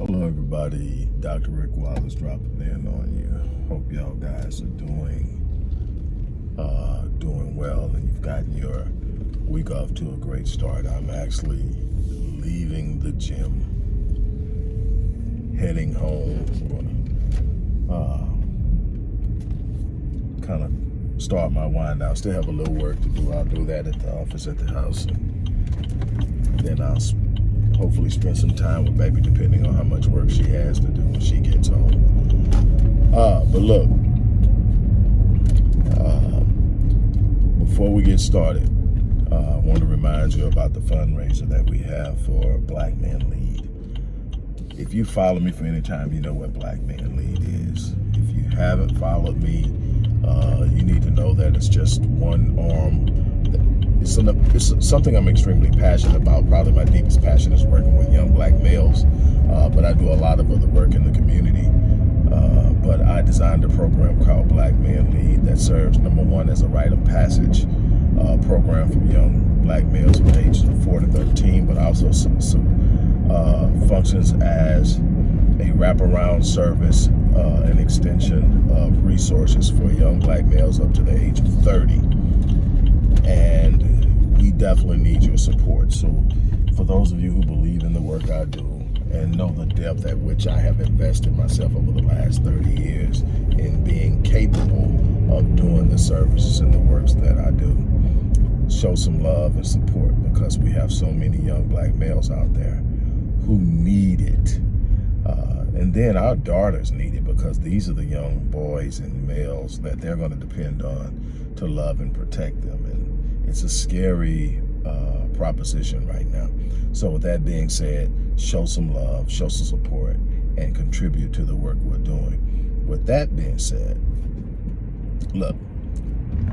Hello, everybody. Dr. Rick Wallace dropping in on you. Hope y'all guys are doing uh, doing well and you've gotten your week off to a great start. I'm actually leaving the gym, heading home. Uh, kind of start my wind down. Still have a little work to do. I'll do that at the office at the house. And then I'll hopefully spend some time with baby depending on how much work she has to do when she gets home. Uh, but look, uh, before we get started, uh, I want to remind you about the fundraiser that we have for Black Men Lead. If you follow me for any time, you know what Black Men Lead is. If you haven't followed me, uh, you need to know that it's just one arm it's, an, it's something I'm extremely passionate about. Probably my deepest passion is working with young black males, uh, but I do a lot of other work in the community. Uh, but I designed a program called Black Men Lead that serves, number one, as a rite of passage uh, program for young black males from ages of 4 to 13, but also some, some uh, functions as a wraparound service, uh, an extension of resources for young black males up to the age of 30 and definitely need your support. So for those of you who believe in the work I do and know the depth at which I have invested myself over the last 30 years in being capable of doing the services and the works that I do, show some love and support because we have so many young black males out there who need it. Uh, and then our daughters need it because these are the young boys and males that they're going to depend on to love and protect them. It's a scary uh, proposition right now. So with that being said, show some love, show some support, and contribute to the work we're doing. With that being said, look,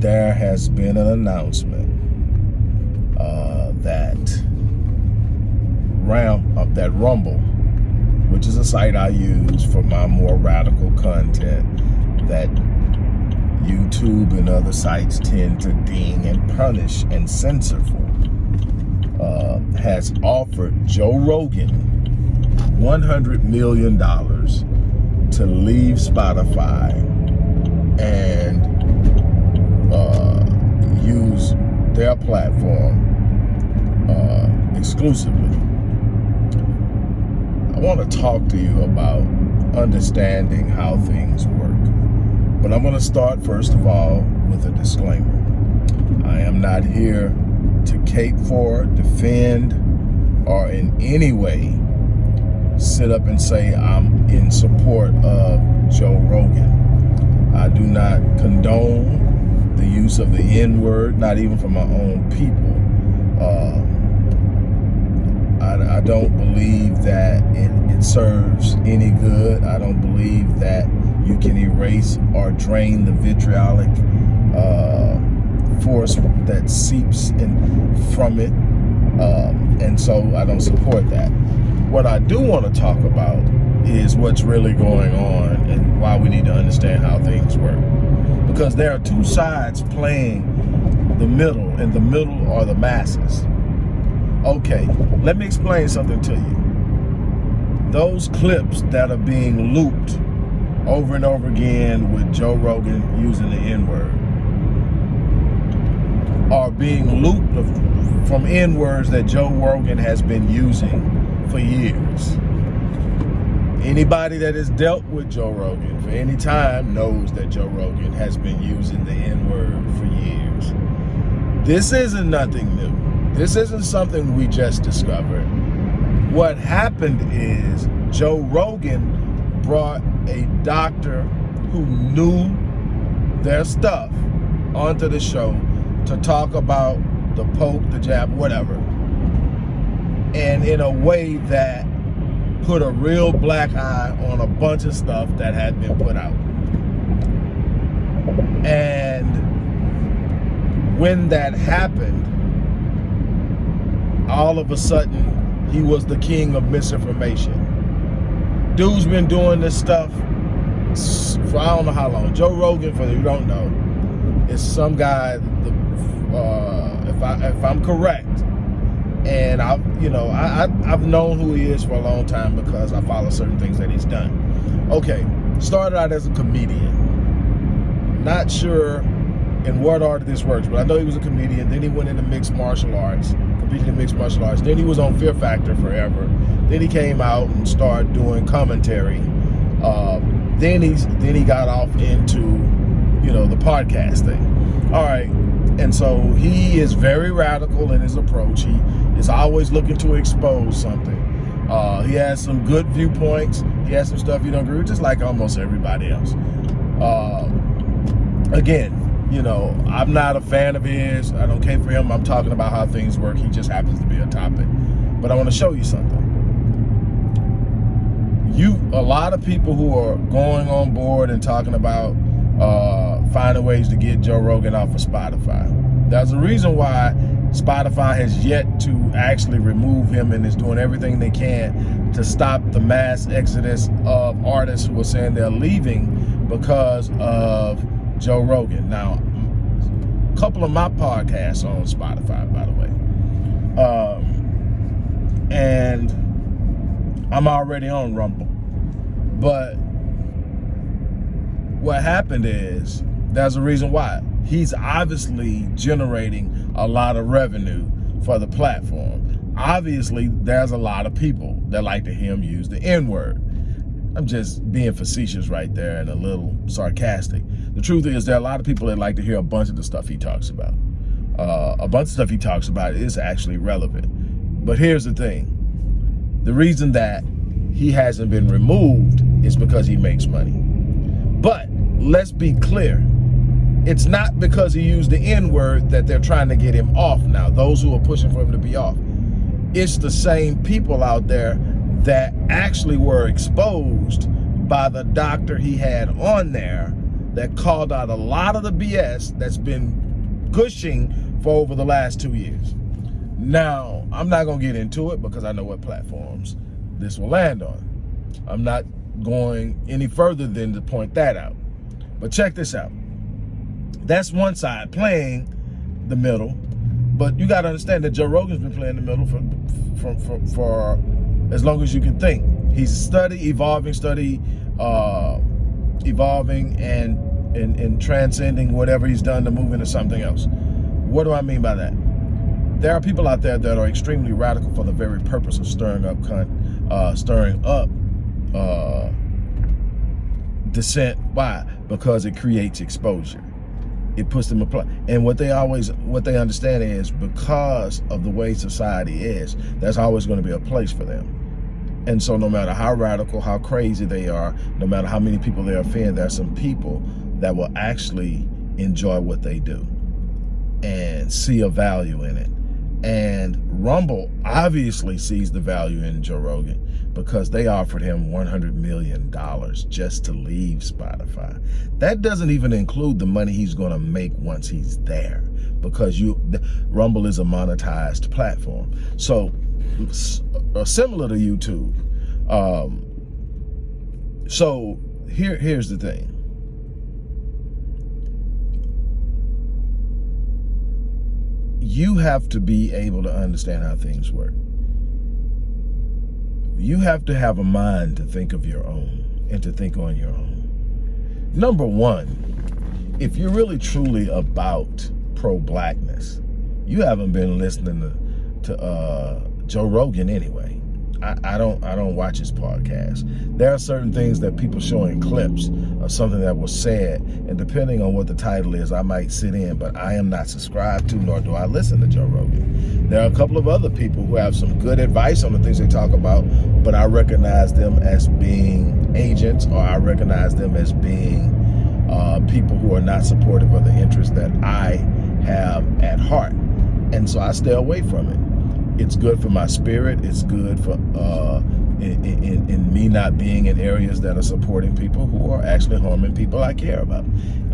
there has been an announcement uh, that Ram, uh, that Rumble, which is a site I use for my more radical content, that YouTube and other sites tend to ding and punish and censor for, uh, has offered Joe Rogan $100 million to leave Spotify and uh, use their platform uh, exclusively. I want to talk to you about understanding how things work. But I'm going to start, first of all, with a disclaimer. I am not here to cape for, defend, or in any way sit up and say I'm in support of Joe Rogan. I do not condone the use of the N-word, not even for my own people. Uh, I, I, don't believe that it, it serves any good. I don't believe that you can erase or drain the vitriolic uh, force that seeps in from it. Um, and so I don't support that. What I do want to talk about is what's really going on and why we need to understand how things work. Because there are two sides playing the middle, and the middle are the masses. Okay, let me explain something to you. Those clips that are being looped over and over again with Joe Rogan using the N-word are being looped from N-words that Joe Rogan has been using for years. Anybody that has dealt with Joe Rogan for any time knows that Joe Rogan has been using the N-word for years. This isn't nothing new. This isn't something we just discovered. What happened is Joe Rogan brought a doctor who knew their stuff onto the show to talk about the Pope, the jab, whatever. And in a way that put a real black eye on a bunch of stuff that had been put out. And when that happened, all of a sudden, he was the king of misinformation dude's been doing this stuff for I don't know how long. Joe Rogan, for you don't know, is some guy. The, uh, if I if I'm correct, and I, you know, I, I have known who he is for a long time because I follow certain things that he's done. Okay, started out as a comedian. Not sure in what art this works, but I know he was a comedian. Then he went into mixed martial arts, in mixed martial arts. Then he was on Fear Factor forever. Then he came out and started doing commentary. Uh, then he's then he got off into you know the podcast thing. All right, and so he is very radical in his approach. He is always looking to expose something. Uh, he has some good viewpoints. He has some stuff you don't agree with, just like almost everybody else. Uh, again, you know, I'm not a fan of his. I don't care for him. I'm talking about how things work. He just happens to be a topic. But I want to show you something. You, a lot of people who are going on board and talking about uh, finding ways to get Joe Rogan off of Spotify. That's the reason why Spotify has yet to actually remove him and is doing everything they can to stop the mass exodus of artists who are saying they're leaving because of Joe Rogan. Now, a couple of my podcasts on Spotify, by the way. Um, and I'm already on Rumble. But what happened is there's a reason why. He's obviously generating a lot of revenue for the platform. Obviously, there's a lot of people that like to hear him use the N-word. I'm just being facetious right there and a little sarcastic. The truth is there are a lot of people that like to hear a bunch of the stuff he talks about. Uh, a bunch of stuff he talks about is actually relevant. But here's the thing. The reason that he hasn't been removed is because he makes money. But let's be clear. It's not because he used the N-word that they're trying to get him off now, those who are pushing for him to be off. It's the same people out there that actually were exposed by the doctor he had on there that called out a lot of the BS that's been gushing for over the last two years. Now, I'm not going to get into it because I know what platforms this will land on. I'm not going any further than to point that out. But check this out. That's one side, playing the middle. But you got to understand that Joe Rogan's been playing the middle for, for, for, for as long as you can think. He's a study, evolving, study, uh, evolving and, and, and transcending whatever he's done to move into something else. What do I mean by that? There are people out there that are extremely radical for the very purpose of stirring up, uh, stirring up uh, dissent. Why? Because it creates exposure. It puts them apply. And what they always, what they understand is because of the way society is, there's always going to be a place for them. And so no matter how radical, how crazy they are, no matter how many people they offend, there are some people that will actually enjoy what they do and see a value in it. And Rumble obviously sees the value in Joe Rogan because they offered him $100 million just to leave Spotify. That doesn't even include the money he's going to make once he's there because you Rumble is a monetized platform. So similar to YouTube. Um, so here, here's the thing. You have to be able to understand how things work you have to have a mind to think of your own and to think on your own. Number one, if you're really truly about pro-blackness, you haven't been listening to, to uh, Joe Rogan anyway. I, I, don't I don't watch his podcast. There are certain things that people show in clips of something that was said, and depending on what the title is, I might sit in, but I am not subscribed to, nor do I listen to Joe Rogan. There are a couple of other people who have some good advice on the things they talk about, but I recognize them as being agents, or I recognize them as being uh, people who are not supportive of the interests that I have at heart. And so I stay away from it it's good for my spirit. It's good for uh, in, in, in, me not being in areas that are supporting people who are actually harming people I care about.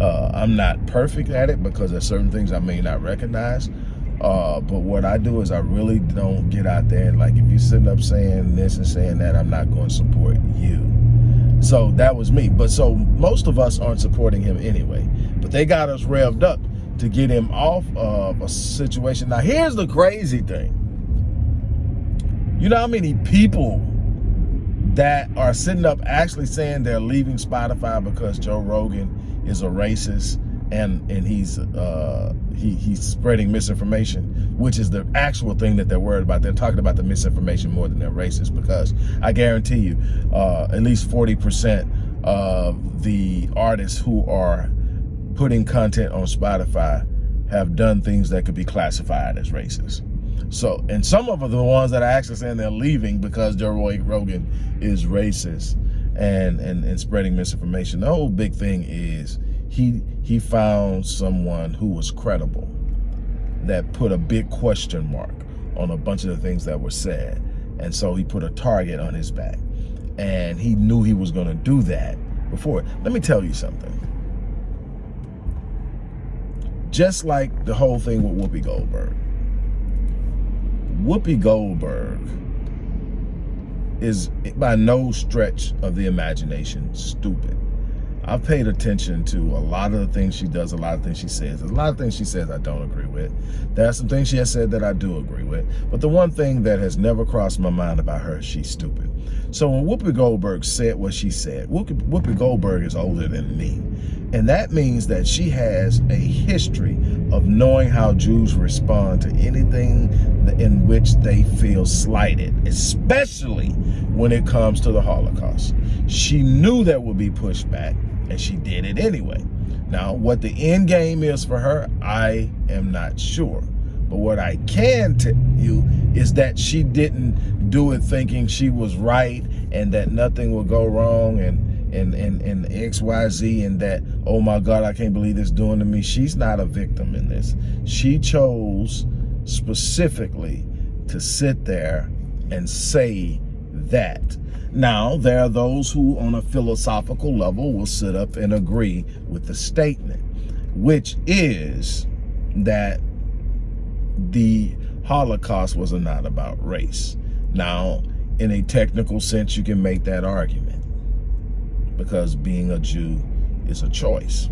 Uh, I'm not perfect at it because there's certain things I may not recognize. Uh, but what I do is I really don't get out there and like if you're sitting up saying this and saying that, I'm not going to support you. So that was me. But so most of us aren't supporting him anyway. But they got us revved up to get him off of a situation. Now here's the crazy thing You know how many people that are sitting up actually saying they're leaving Spotify because Joe Rogan is a racist and and he's uh, he, he's spreading misinformation, which is the actual thing that they're worried about. They're talking about the misinformation more than they're racist because I guarantee you, uh, at least 40% of the artists who are putting content on Spotify have done things that could be classified as racist. So, and some of the ones that are actually saying they're leaving because Joe Rogan is racist and, and, and spreading misinformation. The whole big thing is he, he found someone who was credible that put a big question mark on a bunch of the things that were said. And so he put a target on his back. And he knew he was going to do that before. Let me tell you something. Just like the whole thing with Whoopi Goldberg. Whoopi Goldberg is by no stretch of the imagination stupid. I've paid attention to a lot of the things she does, a lot of things she says. There's a lot of things she says I don't agree with. There are some things she has said that I do agree with. But the one thing that has never crossed my mind about her she's stupid. So when Whoopi Goldberg said what she said, Whoopi, Whoopi Goldberg is older than me. And that means that she has a history of knowing how Jews respond to anything in which they feel slighted, especially when it comes to the Holocaust. She knew that would be pushback and she did it anyway. Now, what the end game is for her, I am not sure. But what I can tell you is that she didn't do it thinking she was right and that nothing would go wrong and and and and XYZ and that, oh my God, I can't believe this doing to me. She's not a victim in this. She chose specifically to sit there and say that. Now, there are those who on a philosophical level will sit up and agree with the statement, which is that the Holocaust was not about race. Now, in a technical sense, you can make that argument because being a Jew is a choice,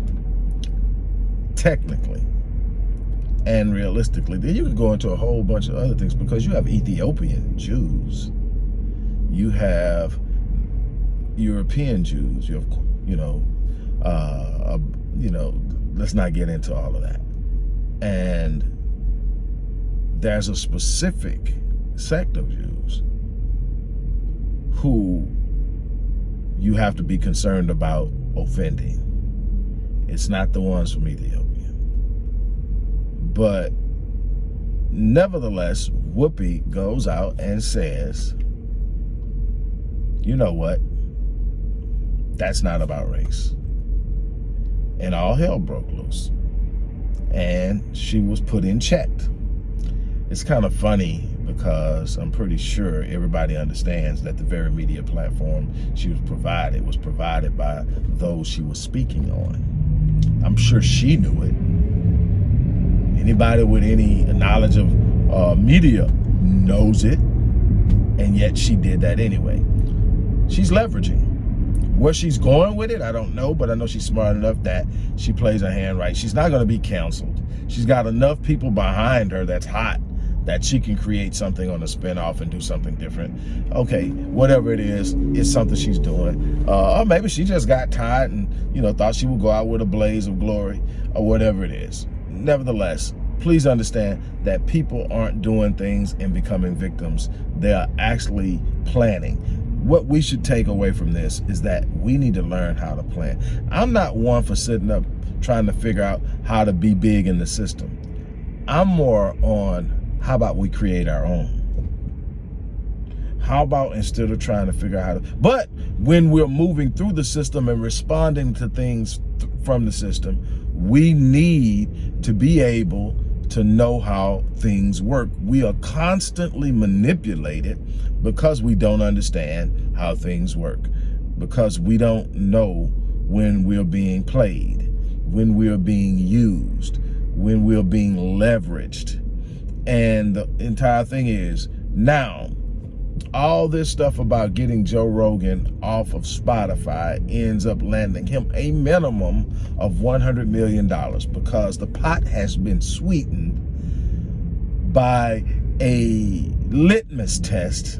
technically and realistically. Then you can go into a whole bunch of other things because you have Ethiopian Jews you have European Jews, you have, you know, uh, you know, let's not get into all of that. And there's a specific sect of Jews who you have to be concerned about offending. It's not the ones from Ethiopia. But nevertheless, Whoopi goes out and says, you know what? That's not about race. And all hell broke loose. And she was put in check. It's kind of funny because I'm pretty sure everybody understands that the very media platform she was provided was provided by those she was speaking on. I'm sure she knew it. Anybody with any knowledge of uh, media knows it, and yet she did that anyway she's leveraging. Where she's going with it, I don't know, but I know she's smart enough that she plays her hand right. She's not going to be canceled. She's got enough people behind her that's hot that she can create something on a spinoff and do something different. Okay, whatever it is, it's something she's doing. Uh, or maybe she just got tired and, you know, thought she would go out with a blaze of glory or whatever it is. Nevertheless, please understand that people aren't doing things and becoming victims. They are actually planning what we should take away from this is that we need to learn how to plan. I'm not one for sitting up trying to figure out how to be big in the system. I'm more on how about we create our own? How about instead of trying to figure out how to, but when we're moving through the system and responding to things from the system, we need to be able to know how things work. We are constantly manipulated because we don't understand how things work, because we don't know when we're being played, when we're being used, when we're being leveraged. And the entire thing is now, all this stuff about getting Joe Rogan off of Spotify ends up landing him a minimum of $100 million because the pot has been sweetened by a litmus test,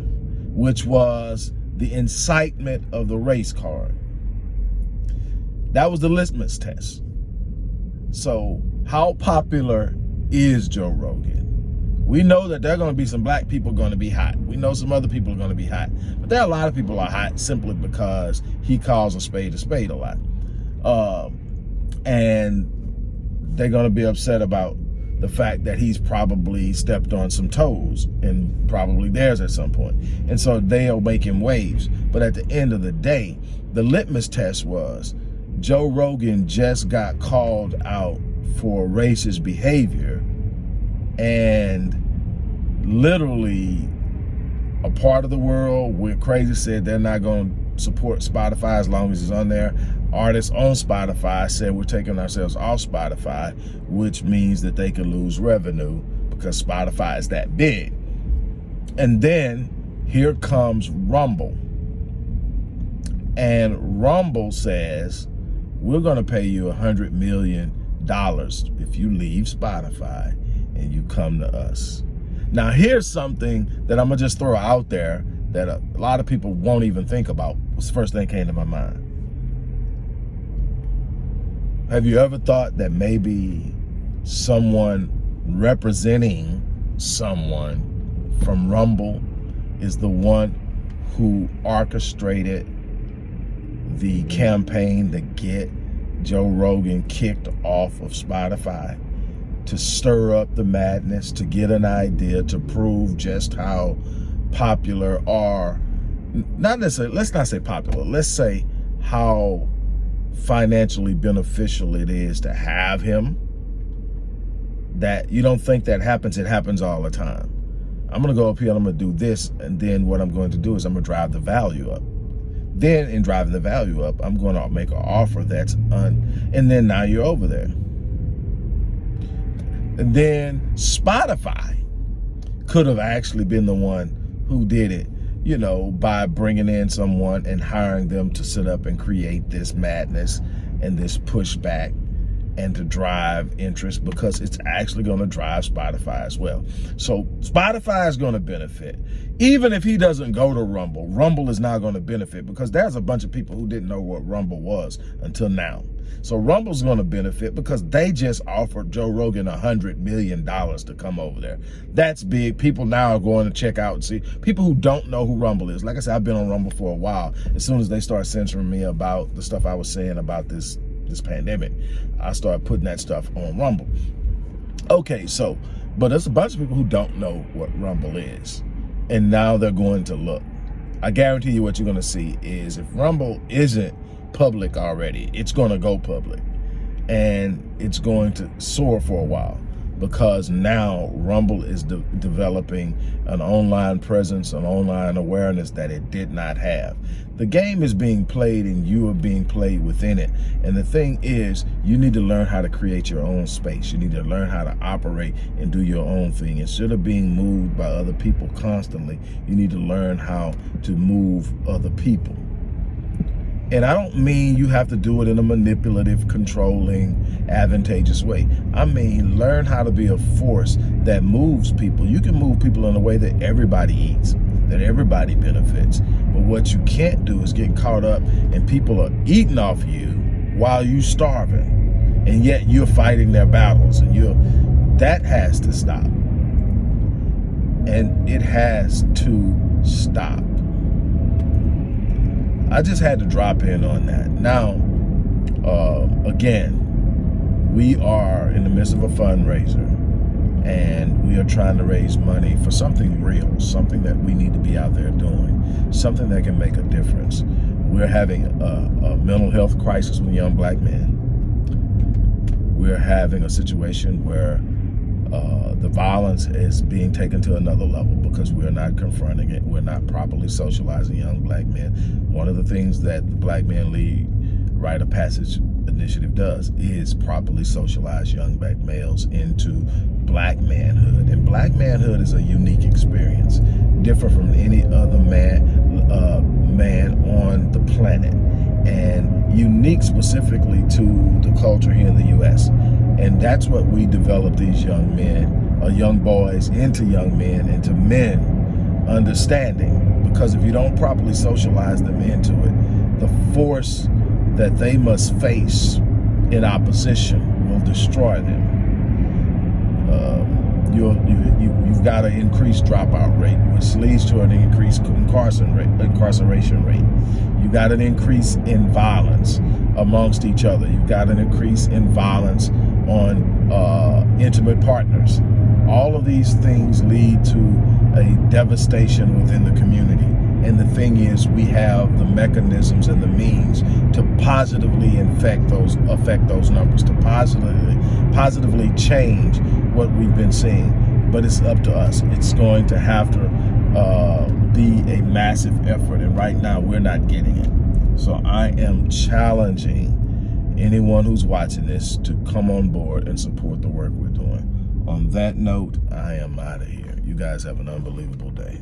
which was the incitement of the race card. That was the litmus test. So how popular is Joe Rogan? We know that there are going to be some black people going to be hot. We know some other people are going to be hot. But there are a lot of people are hot simply because he calls a spade a spade a lot. Um, and they're going to be upset about the fact that he's probably stepped on some toes and probably theirs at some point. And so they'll make him waves. But at the end of the day, the litmus test was Joe Rogan just got called out for racist behavior and literally a part of the world where crazy said they're not going to support Spotify as long as it's on there artists on Spotify said we're taking ourselves off Spotify, which means that they could lose revenue because Spotify is that big. And then here comes Rumble. And Rumble says, we're going to pay you a $100 million if you leave Spotify and you come to us. Now, here's something that I'm going to just throw out there that a, lot of people won't even think about. What's the first thing that came to my mind? Have you ever thought that maybe someone representing someone from Rumble is the one who orchestrated the campaign to get Joe Rogan kicked off of Spotify, to stir up the madness, to get an idea, to prove just how popular are, not necessarily, let's not say popular, let's say how financially beneficial it is to have him, that you don't think that happens, it happens all the time. I'm gonna go up here and I'm gonna do this, and then what I'm going to do is I'm gonna drive the value up. Then in driving the value up, I'm gonna make an offer that's un, and then now you're over there. And then Spotify could have actually been the one who did it you know, by bringing in someone and hiring them to sit up and create this madness and this pushback and to drive interest because it's actually going to drive Spotify as well. So Spotify is going to benefit. Even if he doesn't go to Rumble, Rumble is now going to benefit because there's a bunch of people who didn't know what Rumble was until now. So Rumble's going to benefit because they just offered Joe Rogan a $100 million to come over there. That's big. People now are going to check out and see. People who don't know who Rumble is. Like I said, I've been on Rumble for a while. As soon as they start censoring me about the stuff I was saying about this, this pandemic, I started putting that stuff on Rumble. Okay, so, but there's a bunch of people who don't know what Rumble is. And now they're going to look. I guarantee you what you're going to see is if Rumble isn't public already. It's going to go public and it's going to soar for a while because now Rumble is de developing an online presence, an online awareness that it did not have. The game is being played and you are being played within it. And the thing is, you need to learn how to create your own space. You need to learn how to operate and do your own thing. Instead of being moved by other people constantly, you need to learn how to move other people. And I don't mean you have to do it in a manipulative, controlling, advantageous way. I mean, learn how to be a force that moves people. You can move people in a way that everybody eats, that everybody benefits. But what you can't do is get caught up and people are eating off you while you're starving. And yet you're fighting their battles and you're, that has to stop. And it has to stop. I just had to drop in on that. Now, uh, again, we are in the midst of a fundraiser and we are trying to raise money for something real, something that we need to be out there doing, something that can make a difference. We're having a, a mental health crisis with young black men. We're having a situation where uh, the violence is being taken to another level because we're not confronting it. We're not properly socializing young black men. One of the things that the Black Men Lead Rite of Passage initiative does is properly socialize young black males into black manhood. And black manhood is a unique experience, different from any other man, uh, man on the planet and unique specifically to the culture here in the U.S. And that's what we develop these young men, uh, young boys into young men, into men understanding because if you don't properly socialize them into it, the force that they must face in opposition will destroy them. Um, you you, you've got an increased dropout rate, which leads to an increased. Incarceration rate. You got an increase in violence amongst each other. You've got an increase in violence on uh, intimate partners. All of these things lead to a devastation within the community. And the thing is, we have the mechanisms and the means to positively infect those, affect those numbers, to positively, positively change what we've been seeing. But it's up to us. It's going to have to uh, be a massive effort. And right now, we're not getting it. So I am challenging anyone who's watching this to come on board and support the work we're doing. On that note, I am out of here. You guys have an unbelievable day.